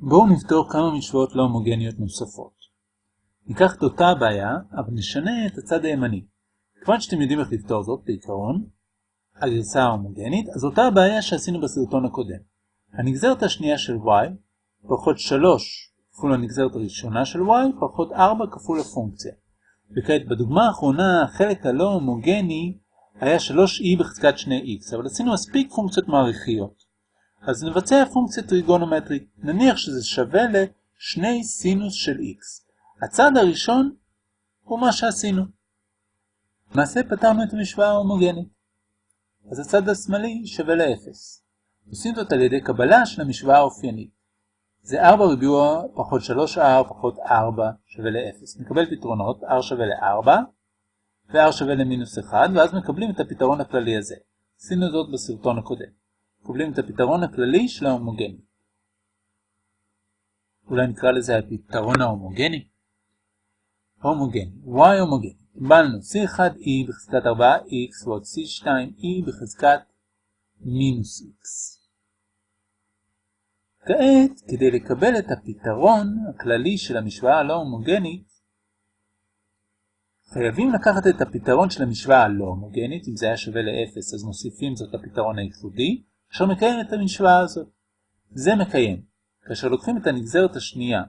בואו נפתור כמה משוואות לא הומוגניות נוספות. ניקח את אותה הבעיה, אבל נשנה את הצד הימני. כיוון שאתם יודעים איך לפתור זאת בעיקרון, הגרסה ההומוגנית, אז אותה הבעיה שעשינו בסרטון הקודם. הנגזרת השנייה של y פחות 3 כפול הנגזרת הראשונה של y פחות 4 כפול הפונקציה. וכעת בדוגמה האחרונה החלק הלא הומוגני היה 3e בחזקת 2x, אבל עשינו מספיק פונקציות מעריכיות. אז נבצע פונקציה טריגונומטרית, נניח שזה שווה ל-2 סינוס של x. הצד הראשון הוא מה שעשינו. למעשה פתרנו את המשוואה ההומוגנית. אז הצד השמאלי שווה ל-0. עושים זאת על ידי קבלה של המשוואה האופיינית. זה 4 ריבוע פחות 3r פחות 4 שווה ל-0. נקבל פתרונות, r שווה ל-4 ו-r שווה למינוס 1, ואז מקבלים את הפתרון הכללי הזה. עשינו זאת בסרטון הקודם. מקבלים את הפתרון הכללי של ההומוגני. אולי נקרא לזה הפתרון ההומוגני? הומוגני, y הומוגני. קיבלנו c1e בחזקת 4x ועוד c2e בחזקת מינוס x. כעת, כדי לקבל את הפתרון הכללי של המשוואה הלא הומוגנית, חייבים לקחת את הפתרון של המשוואה הלא הומוגנית, אם זה היה שווה ל-0 אז מוסיפים זאת לפתרון הייחודי, אשר מקיים את המשוואה הזאת. זה מקיים. כאשר לוקחים את הנגזרת השנייה,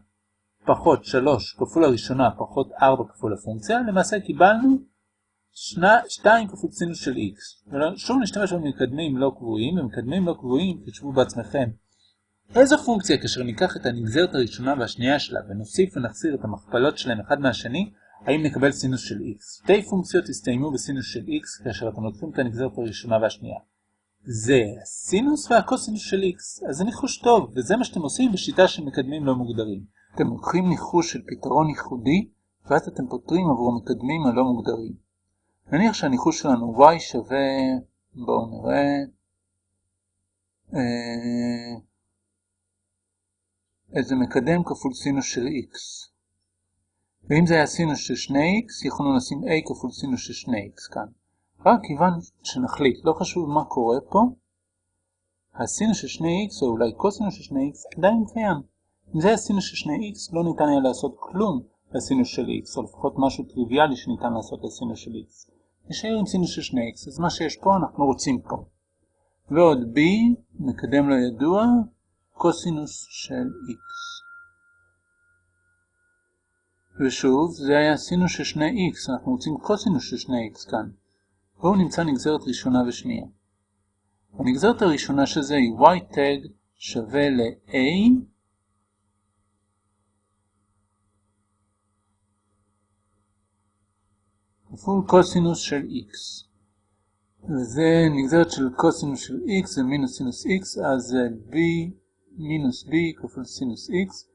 פחות 3 כפול הראשונה פחות 4 כפול הפונקציה, למעשה קיבלנו 2 כפול סינוס של x. שוב נשתמש במקדמים לא קבועים, במקדמים לא קבועים, תשבו בעצמכם. איזו פונקציה כאשר ניקח את הנגזרת הראשונה והשנייה שלה ונוסיף ונחסיר את המכפלות שלהם אחד מהשני, האם נקבל סינוס של x? שתי פונקציות הסתיימו בסינוס של x כאשר אתם לוקחים את הנגזרת הראשונה והשנייה. זה הסינוס והקוסינוס של x, אז זה ניחוש טוב, וזה מה שאתם עושים בשיטה של מקדמים לא מוגדרים. אתם לוקחים ניחוש של פתרון ייחודי, ואז אתם פותרים עבור המקדמים הלא מוגדרים. נניח שהניחוש שלנו y שווה, בואו נראה, אה, איזה מקדם כפול סינוס של x. ואם זה היה סינוס של 2x, יכולנו לשים a כפול סינוס של 2x כאן. רק כיוון שנחליט, לא חשוב מה קורה פה, הסינוס של 2x או אולי קוסינוס של 2x עדיין קיים. אם זה היה סינוס של 2x, לא ניתן היה לעשות כלום לסינוס של x, או לפחות משהו טריוויאלי שניתן לעשות לסינוס של x. נשאר עם סינוס של 2x, אז מה שיש פה אנחנו רוצים פה. ועוד b, מקדם לא ידוע, קוסינוס של x. ושוב, זה היה סינוס של 2x, אנחנו רוצים קוסינוס של 2x כאן. בואו נמצא נגזרת ראשונה ושנייה. הנגזרת הראשונה של זה היא y tag שווה ל-a כפול קוסינוס של x. וזה נגזרת של קוסינוס של x זה מינוס סינוס x, אז זה b מינוס b כפול סינוס x.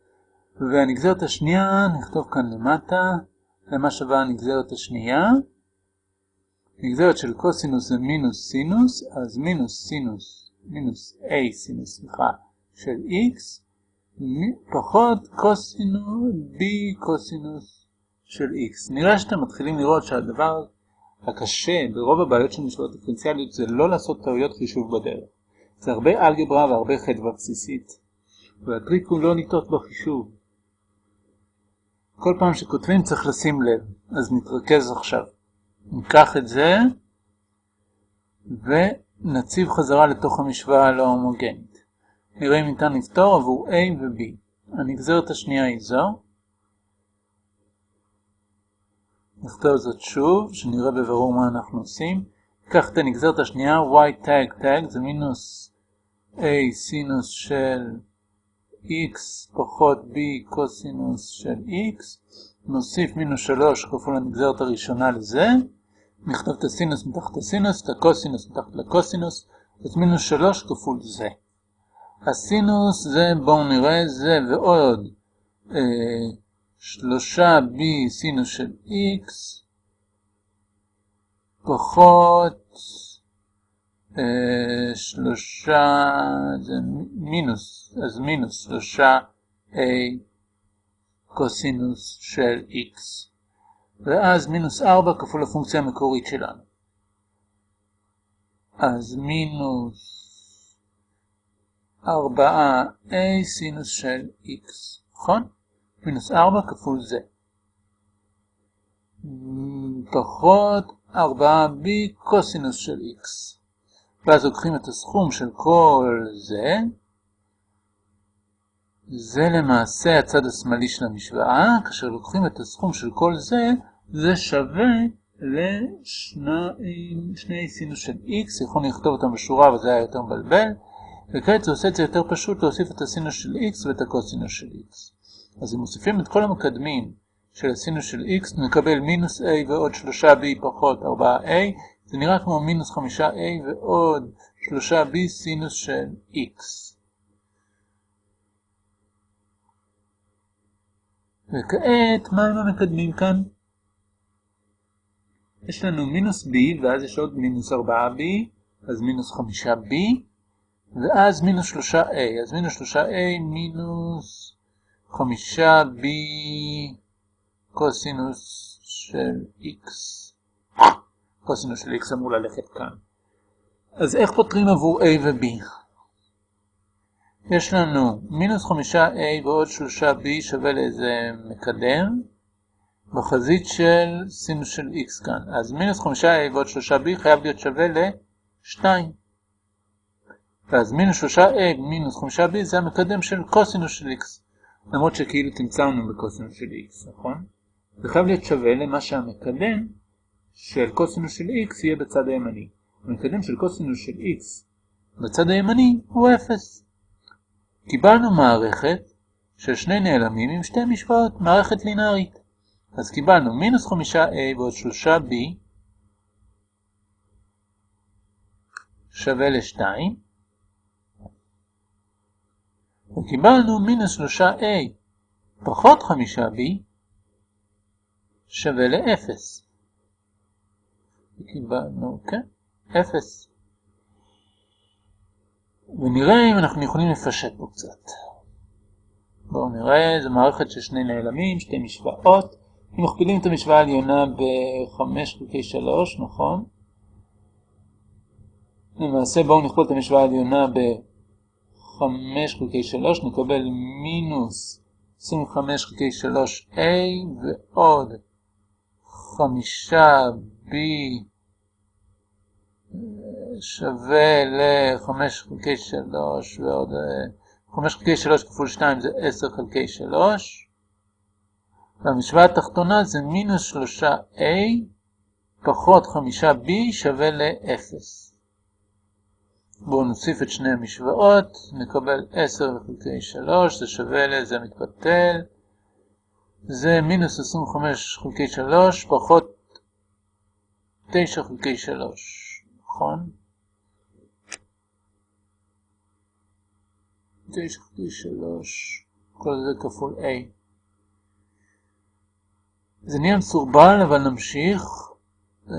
והנגזרת השנייה נכתוב כאן למטה, למה שווה הנגזרת השנייה. נגזרת של קוסינוס זה מינוס סינוס, אז מינוס סינוס, מינוס a סינוס, סליחה, של x, פחות קוסינוס b קוסינוס של x. נראה שאתם מתחילים לראות שהדבר הקשה ברוב הבעיות של משוואות דיפרנציאליות זה לא לעשות טעויות חישוב בדרך. זה הרבה אלגברה והרבה חדווה בסיסית, והטריק הוא לא לטעות בחישוב. כל פעם שכותבים צריך לשים לב, אז נתרכז עכשיו. ניקח את זה ונציב חזרה לתוך המשוואה הלא הומוגנית. נראה אם ניתן לפתור עבור A ו-B. הנגזרת השנייה היא זו. נכתוב זאת שוב, שנראה בברור מה אנחנו עושים. ניקח את הנגזרת השנייה, y tag tag זה מינוס a סינוס של x פחות b קוסינוס של x, נוסיף מינוס 3 כפול הנגזרת הראשונה לזה, נכתוב את הסינוס מתחת הסינוס, את הקוסינוס מתחת לקוסינוס, אז מינוס 3 כפול זה. הסינוס זה, בואו נראה, זה ועוד אה, 3b סינוס של x, פחות אה, שלושה, זה מינוס, אז מינוס שלושה a קוסינוס של x. ואז מינוס 4 כפול הפונקציה המקורית שלנו. אז מינוס 4a סינוס של x, נכון? מינוס 4 כפול זה. פחות 4b קוסינוס של x. ואז לוקחים את הסכום של כל זה, זה למעשה הצד השמאלי של המשוואה, כאשר לוקחים את הסכום של כל זה, זה שווה לשני סינוס של x, יכולנו לכתוב אותם בשורה אבל זה היה יותר מבלבל, וכעת זה עושה את זה יותר פשוט להוסיף את הסינוס של x ואת הקוסינוס של x. אז אם מוסיפים את כל המקדמים של הסינוס של x, נקבל מינוס a ועוד 3b פחות 4a, זה נראה כמו מינוס 5a ועוד 3b סינוס של x. וכעת, מה הם המקדמים כאן? יש לנו מינוס b, ואז יש עוד מינוס 4b, אז מינוס 5b, ואז מינוס 3a, אז מינוס 3a מינוס 5b קוסינוס של x. קוסינוס של x אמור ללכת כאן. אז איך פותרים עבור a ו-b? יש לנו מינוס 5a ועוד 3b שווה לאיזה מקדם בחזית של סינוס של x כאן. אז מינוס 5a ועוד 3b חייב להיות שווה ל-2. ואז מינוס 3a מינוס 5b זה המקדם של קוסינוס של x. למרות שכאילו תמצאנו בקוסינוס של x, נכון? זה חייב להיות שווה למה שהמקדם של קוסינוס של x יהיה בצד הימני. המקדם של קוסינוס של x בצד הימני הוא 0. קיבלנו מערכת של שני נעלמים עם שתי משוואות, מערכת לינארית. אז קיבלנו מינוס 5a ועוד 3b שווה ל-2, וקיבלנו מינוס 3a פחות 5b שווה ל-0. קיבלנו, כן, 0. ונראה אם אנחנו יכולים לפשט פה קצת. בואו נראה, זו מערכת של שני נעלמים, שתי משוואות. אם מכפילים את המשוואה העליונה ב-5 חלקי 3, נכון? למעשה בואו נכפול את המשוואה העליונה ב-5 חלקי 3, נקבל מינוס 25 חלקי 3a ועוד 5b שווה ל-5 חלקי 3 ועוד 5 חלקי 3 כפול 2 זה 10 חלקי 3 והמשוואה התחתונה זה מינוס 3a פחות 5b שווה ל-0. בואו נוסיף את שני המשוואות, נקבל 10 חלקי 3, זה שווה ל... זה מתבטל, זה מינוס 25 חלקי 3 פחות 9 חלקי 3, נכון? 9 חלקי 3, כל זה כפול a. זה נהיה מסורבל, אבל נמשיך. אה,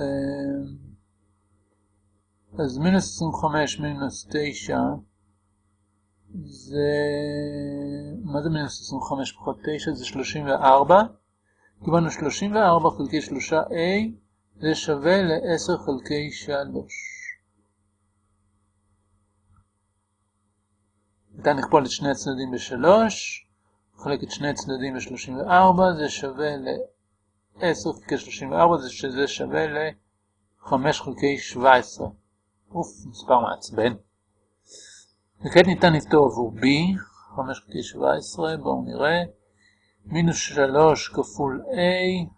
אז מינוס 25 מינוס 9 זה... מה זה מינוס 25 פחות 9? זה 34. קיבלנו 34 חלקי 3a, זה שווה ל-10 חלקי 3. ניתן לכפול את שני הצדדים ב-3, נחלק את שני הצדדים ב-34, זה שווה ל-10 חלקי 34, זה שזה שווה ל-5 חלקי 17. אוף, מספר מעצבן. וכעת ניתן לפתור עבור b, 5 חלקי 17, בואו נראה, מינוס 3 כפול a,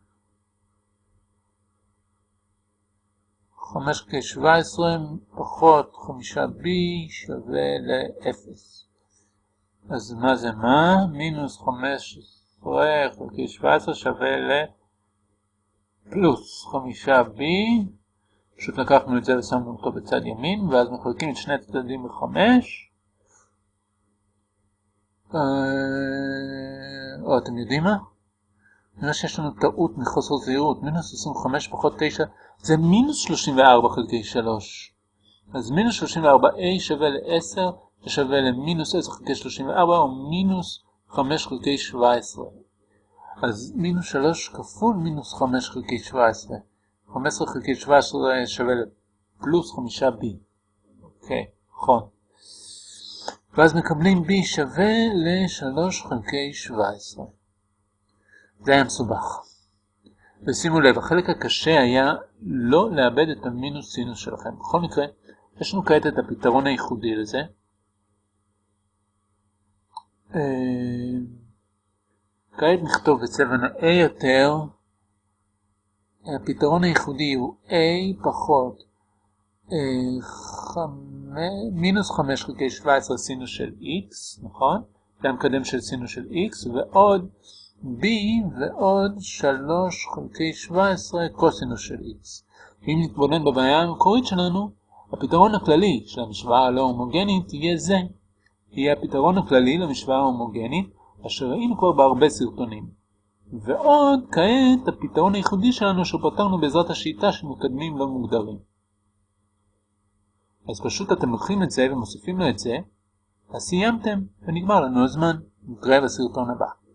5 חלקי 17 פחות 5b שווה ל-0. אז מה זה מה? מינוס 15 חלקי 17 שווה ל... פלוס 5b פשוט לקחנו את זה ושמנו אותו בצד ימין, ואז מחלקים את שני הצדדים בחמש. אה, או, אתם יודעים מה? נראה שיש לנו טעות מחוסר זהירות, מינוס 25 פחות 9 זה מינוס 34 חלקי 3. אז מינוס 34a שווה ל-10, שווה למינוס 10 חלקי 34, או מינוס 5 חלקי 17. אז מינוס 3 כפול מינוס 5 חלקי 17. 15 חלקי 17 שווה לפלוס 5b. אוקיי, נכון. ואז מקבלים b שווה ל-3 חלקי 17. זה היה מסובך. ושימו לב, החלק הקשה היה לא לאבד את המינוס סינוס שלכם. בכל מקרה, יש לנו כעת את הפתרון הייחודי לזה. אה, כעת נכתוב בצבע נאה יותר. הפתרון הייחודי הוא a פחות אה, מינוס 5 חלקי 17 סינוס של x, נכון? זה המקדם של סינוס של x, ועוד b ועוד 3 חלקי 17 קוסינוס של x. אם נתבונן בבעיה המקורית שלנו, הפתרון הכללי של המשוואה הלא הומוגנית יהיה זה. יהיה הפתרון הכללי למשוואה ההומוגנית, אשר ראינו כבר בהרבה סרטונים. ועוד, כעת, הפתרון הייחודי שלנו שפתרנו בעזרת השיטה של מקדמים לא מוגדרים. אז פשוט אתם לוקחים את זה ומוסיפים לו את זה, אז סיימתם, ונגמר לנו הזמן. נתראה בסרטון הבא.